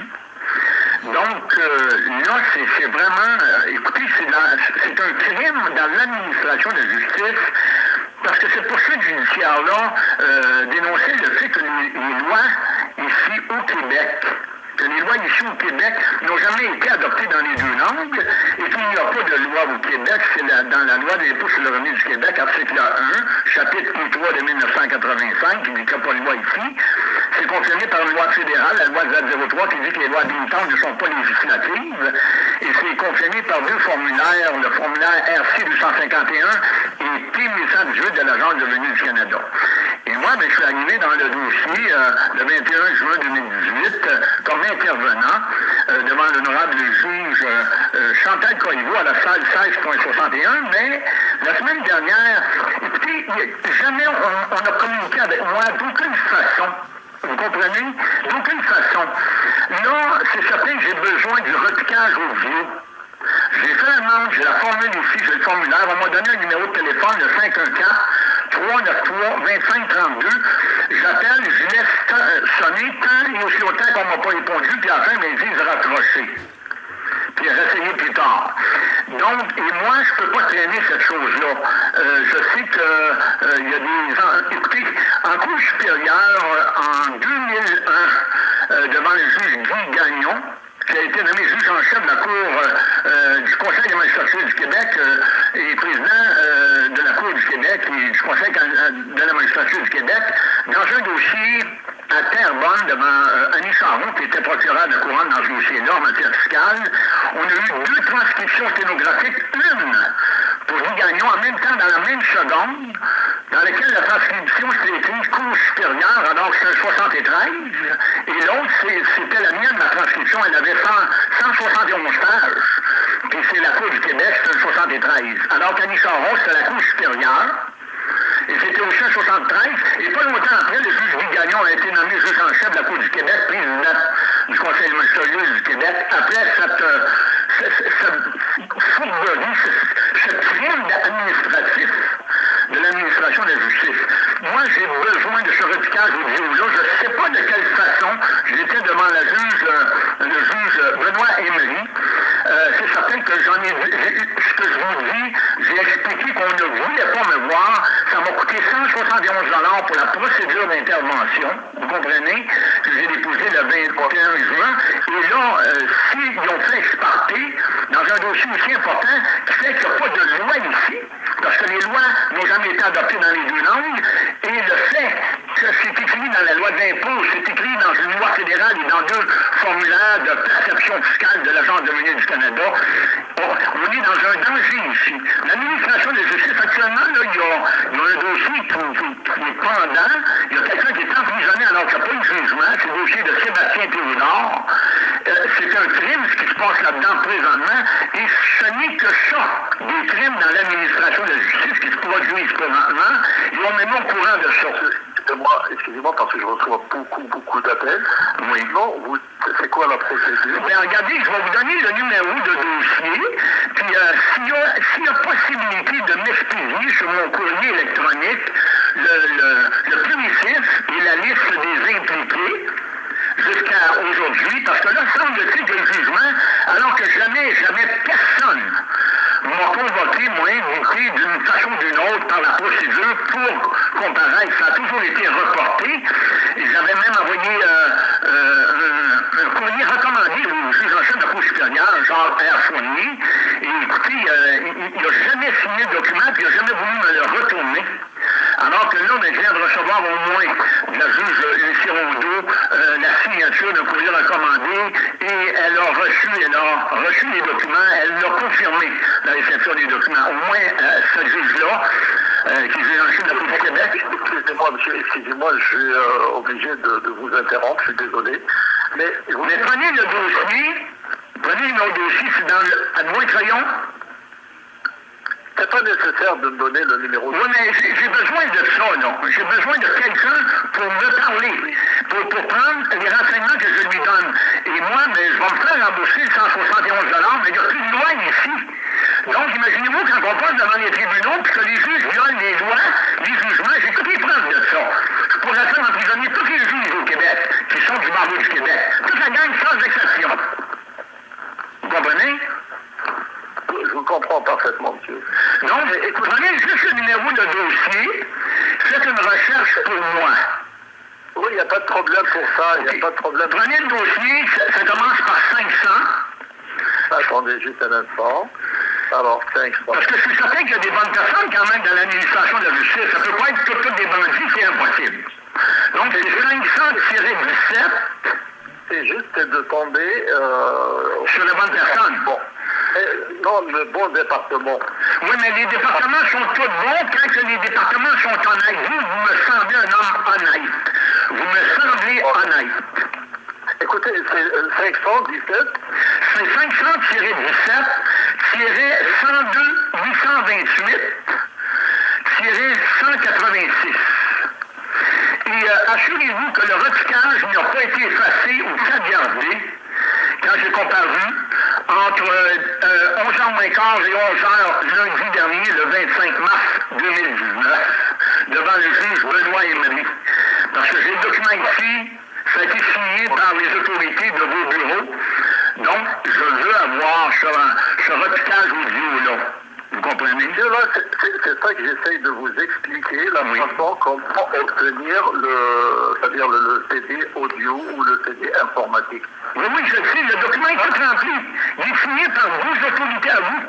Donc, euh, là, c'est vraiment, euh, écoutez, c'est un crime dans l'administration de justice, parce que cette poursuite judiciaire-là euh, dénonçait le fait que les, lois ici au Québec, les lois ici au Québec n'ont jamais été adoptées dans les deux langues et qu'il n'y a pas de loi au Québec, c'est dans la loi des l'impôt sur le revenu du Québec, article 1, chapitre 3 de 1985, qui dit qu'il n'y a pas de loi ici. C'est confirmé par une loi fédérale, la loi Z03, qui dit que les lois habilitantes ne sont pas législatives. Et c'est confirmé par deux formulaires, le formulaire RC 251 et P 1118 de l'Agence de revenu du Canada. Et moi, ben, je suis arrivé dans le dossier euh, le 21 juin 2018 euh, comme intervenant euh, devant l'honorable juge Chantal Corriveau à la salle 16.61, mais la semaine dernière, écoutez, jamais on, a communiqué avec moi d'aucune façon vous comprenez? D'aucune façon. Là, c'est certain que j'ai besoin du repiquage audio. J'ai fait la demande, j'ai la formule ici, j'ai le formulaire. On m'a donné un numéro de téléphone, le 514 393 2532. J'appelle, je laisse euh, sonner tant et aussi longtemps qu'on m'a pas répondu, puis à la fin, ils disent raccrocher. Puis réessayer plus tard. Donc, et moi, je ne peux pas traîner cette chose-là. Euh, je sais qu'il euh, y a des... Écoutez, en cours supérieur, en 2001, devant le juge Guy Gagnon, qui a été nommé juge en chef de la Cour euh, du Conseil des magistrats du Québec et président de la Cour du Québec et du Conseil de la magistrature du Québec, dans un dossier à Terrebonne devant Annie Charon, qui était procureur de couronne dans ce dossier-là en matière fiscale. On a eu deux transcriptions sténographiques, une pour Guy Gagnon en même temps dans la même seconde, dans laquelle la transcription s'est écrite Cour supérieure, alors que c'est un 73, et l'autre, c'était la mienne, la transcription, elle avait 171 pages, puis c'est la Cour du Québec, c'est un 73. Alors qu'Annie Charon, c'est la Cour supérieure, et c'était au 173, et pas longtemps après, le juge Gagnon a été nommé juge en chef de la Cour du Québec, président du Conseil magistrature du Québec, après cette, euh, cette, cette fourberie, ce, ce crime administratif de l'administration de la justice. Moi, j'ai besoin de ce repiquage audio-là. Je ne sais pas de quelle façon. J'étais devant juge, euh, le juge Benoît Emery. Euh, c'est certain que j'en ai, ce que je vous dis, j'ai expliqué qu'on ne voulait pas me voir. Ça m'a coûté 171 pour la procédure d'intervention. Vous comprenez? Que j'ai déposé le 21 juin. Et là, euh, s'ils ont fait exporter dans un dossier aussi important qui fait qu'il n'y a pas de loi ici, parce que les lois n'ont jamais été adoptées dans les deux langues, et le fait c'est écrit dans la loi d'impôt, c'est écrit dans une loi fédérale et dans deux formulaires de perception fiscale de l'Agence de monnaie du Canada, on, est dans un danger ici. L'administration de justice, actuellement, il, y a, un dossier qui, est pendant, il y a quelqu'un qui est emprisonné alors qu'il n'y a pas de jugement, c'est le dossier de Sébastien Théodore. Euh, c'est un crime, ce qui se passe là-dedans présentement, et ce n'est que ça, des crimes dans l'administration de justice qui se produisent présentement, et on est au courant de ça. Excusez-moi, parce que je reçois beaucoup, beaucoup d'appels. Oui. Non, c'est quoi la procédure? Regardez, je vais vous donner le numéro de dossier, puis euh, s'il, y a, s'il y a possibilité de m'expédier sur mon courrier électronique le, le, le primitif et la liste des impliqués, jusqu'à aujourd'hui, parce que là, semble-t-il jugement, alors que jamais, jamais personne m'a convoqué, moi, d'une façon ou d'une autre par la procédure pour comparaître. Ça a toujours été reporté. J'avais même envoyé euh, euh, un, courrier recommandé au juge en de la Cour supérieure, Jean R. Fournier. Et écoutez, euh, il n'a jamais signé le document, puis il n'a jamais voulu me le retourner. Alors que là, on vient de recevoir au moins de la juge Lucie Rondeau euh, la signature d'un courrier recommandé et elle a reçu, elle a reçu les documents, elle l'a confirmé, la réception des documents. Au moins, euh, ce juge-là, euh, qui est en Chine de la Cour du Québec. Excusez-moi, monsieur, excusez-moi, je suis obligé de, vous interrompre, je suis désolé. Mais, vous Mais prenez le dossier, prenez notre dossier, c'est dans le, à Crayon, c'est pas nécessaire de me donner le numéro. Oui, mais j'ai besoin de ça, non. J'ai besoin de quelqu'un pour me parler, pour, pour, prendre les renseignements que je lui donne. Et moi, mais je vais me faire rembourser 171 mais il n'y a plus de loi ici. Donc, imaginez-vous quand on passe devant les tribunaux, puis que les juges violent les lois, les jugements, j'ai toutes les preuves de ça. Je pourrais faire emprisonner tous les juges au Québec, qui sont du barreau du Québec. Toute la gang, sans exception. Vous comprenez? Je vous comprends parfaitement, monsieur. Non, mais prenez juste le numéro de dossier, faites une recherche pour moi. Oui, il n'y a pas de problème pour ça, il n'y a pas de problème. Prenez le dossier, ça, commence par 500. Attendez juste un instant. Alors, 500. Parce que je suis certain qu'il y a des bonnes personnes quand même dans l'administration de la justice. Ça ne peut pas être toutes, des bandits, c'est impossible. Donc, c'est 500-17. C'est juste de tomber... Euh... Sur les bonnes personnes. Bon non, le bon département. Oui, mais les départements sont tous bons quand les départements sont honnêtes. Vous, vous me semblez un homme honnête. Vous me semblez honnête. Écoutez, c'est 517. C'est 500-17 102 828 186. Et euh, assurez-vous que le reticage n'a pas été effacé ou sauvegardé quand j'ai comparu entre 11h moins quart et 11h lundi dernier, le 25 mars 2019, devant le juge Benoît Emery. Parce que j'ai le document ici, ça a été signé par les autorités de vos bureaux. Donc, je veux avoir ce, ce repiquage audio-là. Vous comprenez? C'est ça que j'essaye de vous expliquer, la façon comment obtenir le, c'est-à-dire le, le, CD audio ou le CD informatique. Oui, oui, je sais, le document est tout rempli. Il est signé par vos autorités à vous.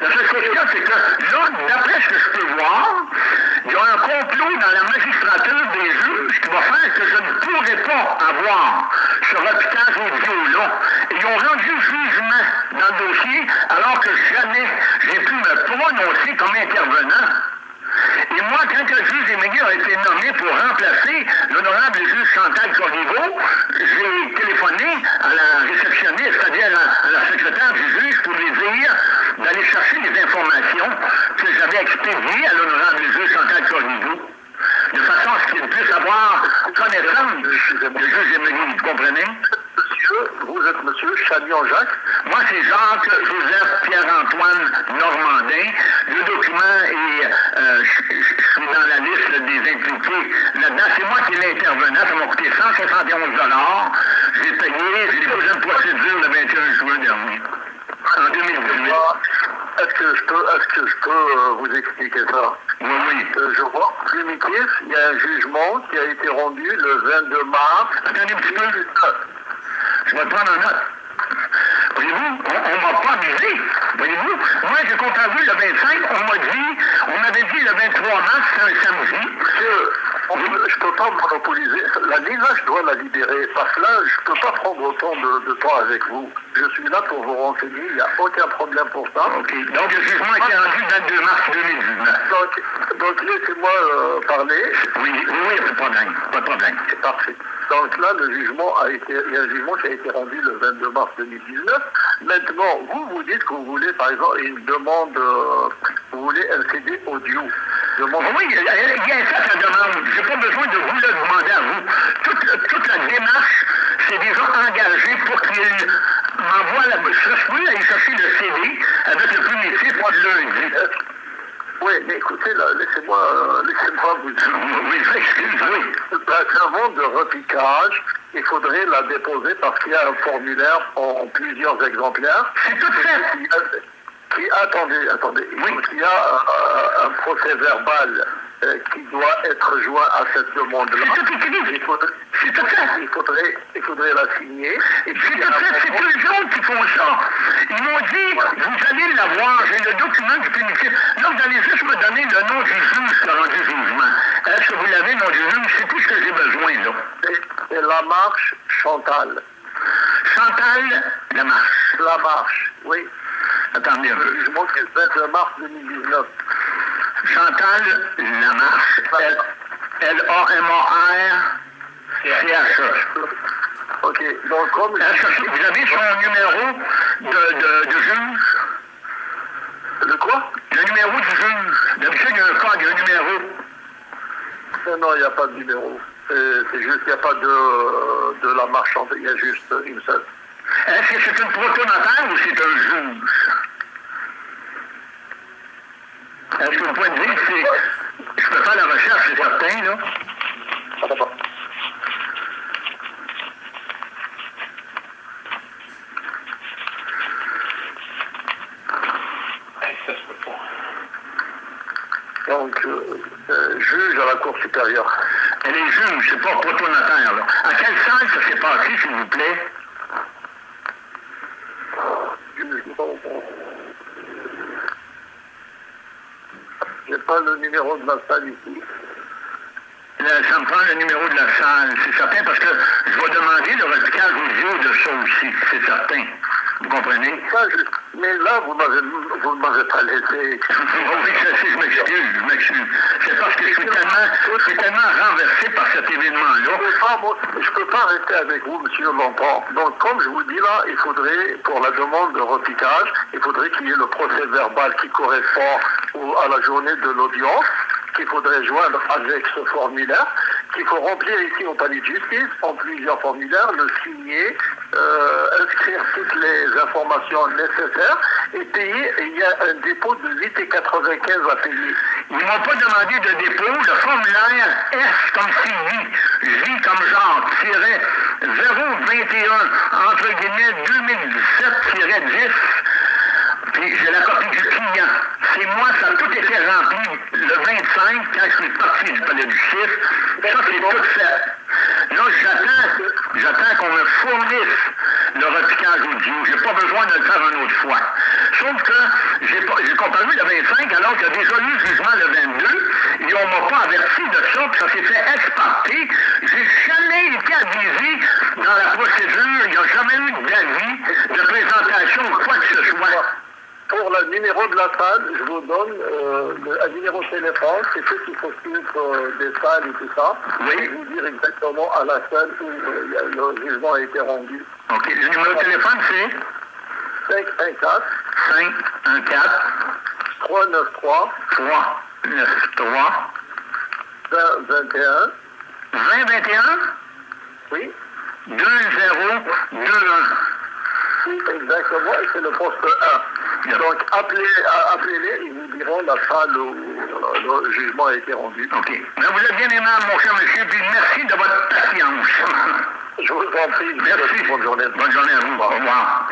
La seule question, c'est que là, d'après ce que je peux voir, il y a un complot dans la magistrature des juges qui va faire que je ne pourrai pas avoir ce repiquage audio-là. Ils ont rendu jugement dans le dossier alors que jamais j'ai pu me prononcer comme intervenant. Et moi, quand le juge Émilie a été nommé pour remplacer l'honorable juge Chantal Corriveau, j'ai téléphoné à la réceptionniste, c'est-à-dire à, la secrétaire du juge, pour lui dire d'aller chercher les informations que j'avais expédiées à l'honorable juge Chantal Corriveau, de façon à ce qu'il puisse avoir connaissance du juge Émilie, vous comprenez? vous êtes monsieur Chagnon Jacques Moi, c'est Jacques Joseph Pierre-Antoine Normandin. Le document est, euh, je, suis dans la liste des impliqués là-dedans. C'est moi qui l'ai intervenant. Ça m'a coûté 171 J'ai payé, j'ai déposé une procédure le 21 juin dernier, en 2018. Est-ce que je peux, est-ce que je peux euh, vous expliquer ça? Oui, oui. Euh, je vois, primitif, il y a un jugement qui a été rendu le 22 mars. Attendez un petit peu. Je vais prendre en note. Voyez-vous, on ne m'a pas amusé. Voyez-vous, moi j'ai compté vu le 25, on m'a dit, on m'avait dit le 23 mars, c'est un samedi. Monsieur, je ne peux pas monopoliser. La Nina, je dois la libérer. Parce que là, je ne peux pas prendre autant de, de, temps avec vous. Je suis là pour vous renseigner. Il n'y a aucun problème pour ça. Donc, le jugement a été rendu le 22 mars 2019. Donc, donc laissez-moi euh, parler. Oui, oui, oui, pas de problème. Pas de problème. C'est parfait. Donc là, le jugement a été, il y a un jugement qui a été rendu le 22 mars 2019. Maintenant, vous, vous dites que vous voulez, par exemple, une demande, euh, vous voulez un CD audio. Demande... Oui, il y a ça, sa demande. Je n'ai pas besoin de vous le demander à vous. Toute, toute la démarche, c'est déjà engagé pour qu'il m'envoie la... Je peux aller chercher le CD avec le primitif de lundi. Oui, mais écoutez, là, laissez-moi euh, laissez vous dire. Oui, excusez-moi. Avant de repiquage, il faudrait la déposer parce qu'il y a un formulaire en plusieurs exemplaires. C'est tout fait. Qui, attendez, attendez. Oui. Il y a euh, un procès verbal euh, qui doit être joint à cette demande-là. C'est tout écrit. Il faudrait, c'est tout fait. Il faudrait, il faudrait la signer. C'est tout fait. C'est tous les autres qui font ça. Ils m'ont dit, vous allez l'avoir, j'ai le document du primitif. Là, vous allez juste me donner le nom du juge a rendu jugement. Est-ce que vous l'avez, le nom du juge? C'est tout ce que j'ai besoin, là. C'est la marche Chantal. Chantal Lamarche. Lamarche, oui. Attendez un peu. Jugement qui est le 22 mars 2019. Chantal Lamarche. L-A-M-A-R-C-H-E. OK. Donc, comme... Vous avez son numéro de, de, de juge? Le quoi? Le numéro du juge. D'habitude, il y a un code, il y a un numéro. Non, non, il n'y a pas de numéro. C'est juste qu'il n'y a pas de, de la marchande, il y a juste une seule. Est-ce que c'est une protonotaire ou c'est un juge? Est-ce que vous pouvez me dire c'est. Je peux faire la recherche, c'est certain, là? D'accord. Ça se peut pas. Donc, euh, euh, juge à la Cour supérieure. Elle est juge, c'est pas protonotaire, là. À quelle salle ça s'est passé, s'il vous plaît? J'ai pas le numéro de la salle ici. Là, ça me prend le numéro de la salle, c'est certain, parce que je vais demander le repiquage audio de ça aussi, c'est certain. Vous comprenez? Ça, je... Mais là, vous m'avez, ne m'avez pas laissé. oui, sais, je m'excuse, je m'excuse. C'est parce que je suis je suis tellement renversé par cet événement-là. Je ne peux pas rester avec vous, monsieur, longtemps. Donc, comme je vous dis là, il faudrait, pour la demande de repiquage, il faudrait qu'il y ait le procès verbal qui correspond à la journée de l'audience qu'il faudrait joindre avec ce formulaire qu'il faut remplir ici au palais de justice, en plusieurs formulaires, le signer, euh, inscrire toutes les informations nécessaires et payer. il y a un dépôt de 8,95 à payer. Ils ne m'ont pas demandé de dépôt. Le formulaire S comme Sylvie, J comme genre, 021, entre guillemets, 2017-10. J'ai la copie du client. C'est moi, ça a tout été rempli le 25, quand je suis parti du palais du chiffre. Ça, c'est tout fait. Là, j'attends, j'attends qu'on me fournisse le repiquage audio. J'ai pas besoin de le faire une autre fois. Sauf que j'ai, pas, j'ai le 25 alors y a déjà eu le jugement le 22 et on m'a pas averti de ça, puis ça s'est fait exporter. J'ai jamais été avisé dans la procédure, il n'y a jamais eu d'avis de présentation quoi que ce soit. Pour le numéro de la salle, je vous donne euh, le, un numéro de téléphone, c'est ceux qui s'occupent euh, des salles et tout ça. Oui. Je vais vous dire exactement à la salle où euh, le jugement a été rendu. OK. Le numéro de téléphone, c'est? 514 514 393 393 2021. 2021 Oui, 2021. exactement, et c'est le poste 1. Donc appelez, euh, appelez-les, ils vous diront la salle où euh, le jugement a été rendu. OK. Vous êtes bien aimable, mon cher monsieur, puis merci de votre patience. Je vous en prie, Merci. bonne journée. Bonne journée à vous. Au revoir.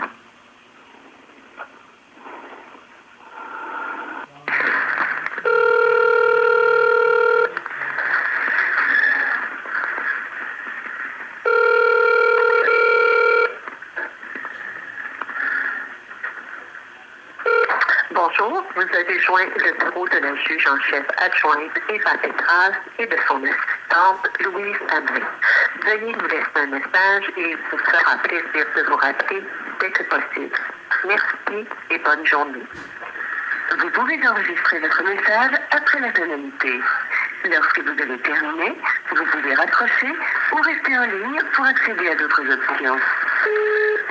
Bonjour, vous avez joint le bureau de la juge en chef adjointe Eva Petras et de son assistante Louise Abré. Veuillez nous laisser un message et vous fera plaisir de vous rappeler dès que possible. Merci et bonne journée. Vous pouvez enregistrer votre message après la tonalité. Lorsque vous avez terminé, vous pouvez raccrocher ou rester en ligne pour accéder à d'autres options.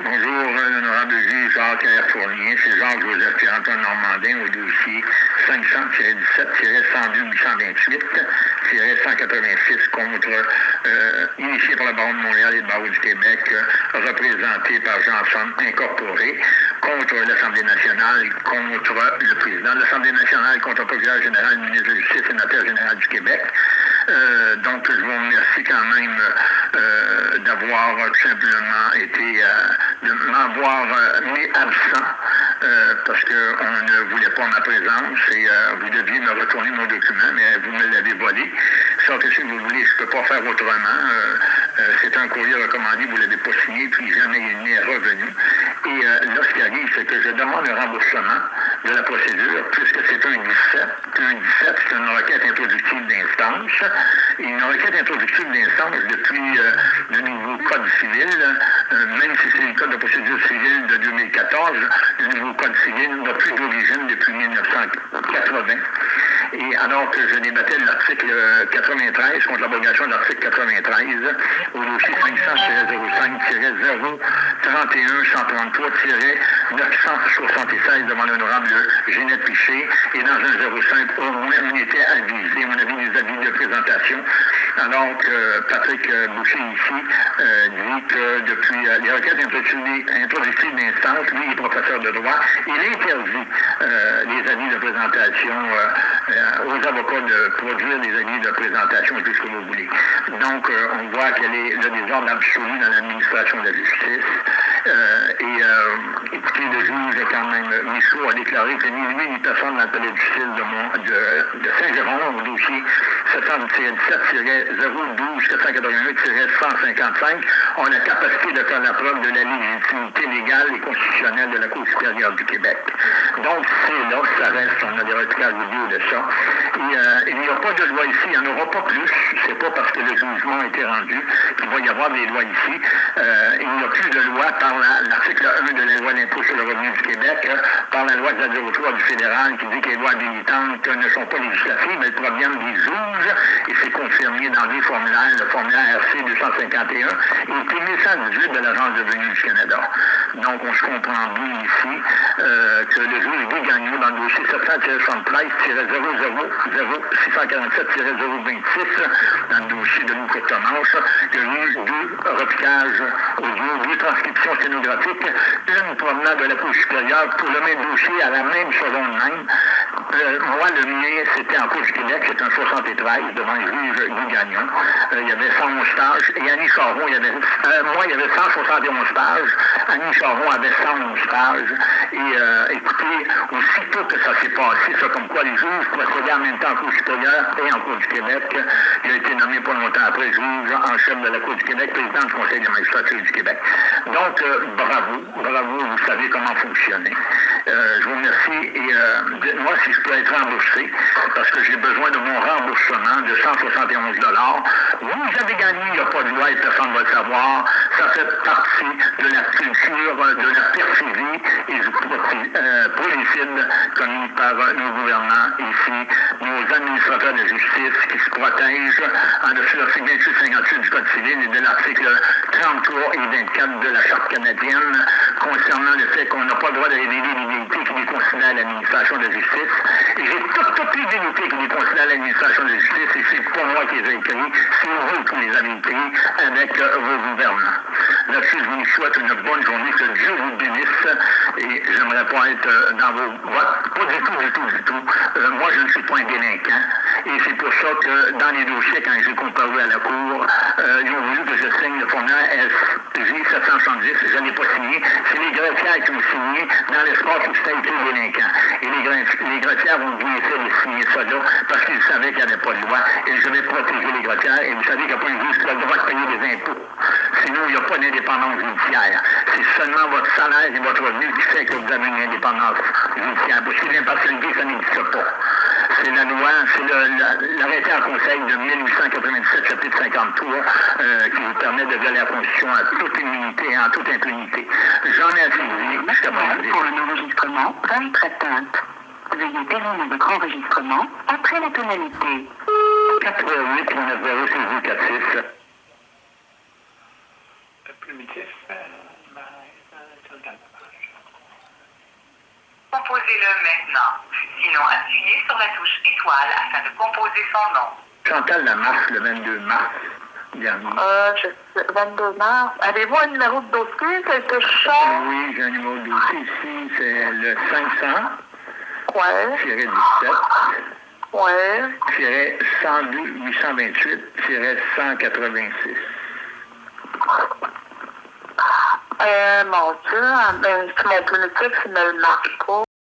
Bonjour, l'honorable juge Jacques R. Fournier. C'est Jean-Joseph Pierre-Antoine Normandin au dossier 500-17-128-186 contre, euh, initié par le barreau de Montréal et le barreau du Québec, euh, représenté par Jean-Son Incorporé, contre l'Assemblée nationale, contre le président de l'Assemblée nationale, contre le procureur général, le ministre de la Justice sénateur général du Québec. Euh, donc, je vous remercie quand même euh, d'avoir simplement été, euh, de m'avoir mis absent parce qu'on ne voulait pas ma présence et vous deviez me retourner mon document, mais vous me l'avez volé. Sauf que si vous voulez, je ne peux pas faire autrement. C'est un courrier recommandé, vous ne l'avez pas signé, puis jamais il n'est revenu. Et là, ce qui arrive, c'est que je demande un remboursement de la procédure, puisque c'est un 17. Un 17, c'est une requête introductive d'instance. Une requête introductive d'instance depuis euh, le nouveau Code civil, euh, même si c'est le Code de procédure civile de 2014, le nouveau Code civil n'a plus d'origine depuis 1980. Et alors que je débattais l'article euh, 93 contre l'abrogation de l'article 93 au dossier 500-05-031-133-976 devant l'honorable Ginette Piché et dans un 05 au moins on était avisé, on avait des avis de présentation alors Patrick euh, Boucher ici euh, dit que depuis euh, les requêtes introductives d'instance, lui est professeur de droit, il interdit les avis de présentation aux avocats de produire des avis de présentation et tout ce que vous voulez. Donc, on voit quel est le désordre absolu dans l'administration de la justice. Et écoutez, le juge a quand même, Michaud a déclaré que ni lui ni personne dans le de justice de, de, de Saint-Jérôme, au dossier 717-012-481-155, ont la capacité de faire la preuve de la légitimité légale et constitutionnelle de la Cour supérieure du Québec. Donc, c'est là ça reste, on a des retraits vidéo de ça. Euh, il n'y a pas de loi ici, il n'y en aura pas plus. C'est pas parce que le jugement a été rendu qu'il va y avoir des lois ici. Euh, il n'y a plus de loi par la- l'article 1 de la loi d'impôt sur le revenu du Québec, euh, par la loi de la du fédéral qui dit que les lois habilitantes ne sont pas législatives, elles proviennent des juges juge et c'est confirmé dans deux formulaires, le formulaire RC 251 et P 1118 de l'Agence de venue du Canada. Donc, on se comprend bien ici euh, que le juge Guy Gagnon, dans le dossier 700-73-0647-026, dans le dossier de Louis Courtemanche, il y a eu deux repiquages audio, deux transcriptions sténographiques, une provenant de la Cour supérieure pour le même dossier à la même seconde même. Euh, moi, le mien, c'était en Cour du Québec, c'était un 73 devant le juge Guy Gagnon. Euh, il y avait 111 pages. Et Annie Charon, il y avait, euh, moi, il y avait 171 pages. Annie Charon avait 111 pages. Et euh, écoutez, aussitôt que ça s'est passé, ça comme quoi les juges procédaient en même temps en Cour supérieure et en Cour du Québec, il a été nommé pas longtemps après juge en chef de la Cour du Québec, président du Conseil de magistrature du Québec. Donc, bravo, bravo, vous savez comment fonctionner. je vous remercie et dites-moi si je peux être remboursé, parce que j'ai besoin de mon remboursement de 171 Vous avez gagné, il n'y a pas de loi et personne ne va le savoir. Ça fait partie de la culture de la perfidie et du euh, prolifide commis par nos gouvernants ici, nos administrateurs de justice qui se protègent en dessous de l'article 28-58 du Code civil et de l'article 33 et 24 de la Charte canadienne concernant le fait qu'on n'a pas le droit de révéler l'immunité qui à l'administration de justice. Et j'ai toutes, toutes les dignités qui est considérée à l'administration de justice et c'est pas moi qui les ai écrits, c'est vous qui les avez écrits avec euh, vos gouvernants. Là-dessus, je vous souhaite une bonne journée, que Dieu vous bénisse et j'aimerais pas être euh, dans vos votes, pas du tout, du tout, du tout. Euh, moi, je ne suis pas un délinquant et c'est pour ça que dans les dossiers, quand j'ai comparu à la Cour, ils ont voulu que je signe le formulaire SG 770, je n'ai pas signé. C'est les greffières qui ont signé dans l'espoir que c'était écrit délinquant. Et les, les ont bien fait de signer ça là parce qu'ils savaient qu'il n'y avait pas de loi et je vais protéger les greffières. Et vous savez pas un juge qui a le droit de payer des impôts. Sinon, il n'y a pas d'indépendance judiciaire. C'est seulement votre salaire et votre revenu qui fait que vous avez une indépendance judiciaire. Parce que l'impartialité, ça n'existe pas. C'est la loi, c'est l'arrêté en conseil de 1897, chapitre 53, euh, qui vous permet de violer la Constitution à toute immunité et en toute impunité. J'en ai assez dit. Pour un enregistrement, 23 teintes. Veuillez terminer votre enregistrement après la tonalité. 88 90 6 Primitif. Composez-le maintenant. Sinon, appuyez sur la touche étoile afin de composer son nom. Chantal Lamarche, le 22 mars dernier. Euh, je sais, 22 mars. Avez-vous un numéro de dossier, quelque chose? Oui, j'ai un numéro de dossier ici, c'est le 500 Ouais, 17 ouais. 102 828 186. Euh, mon Dieu, ben, c'est mon primitif, il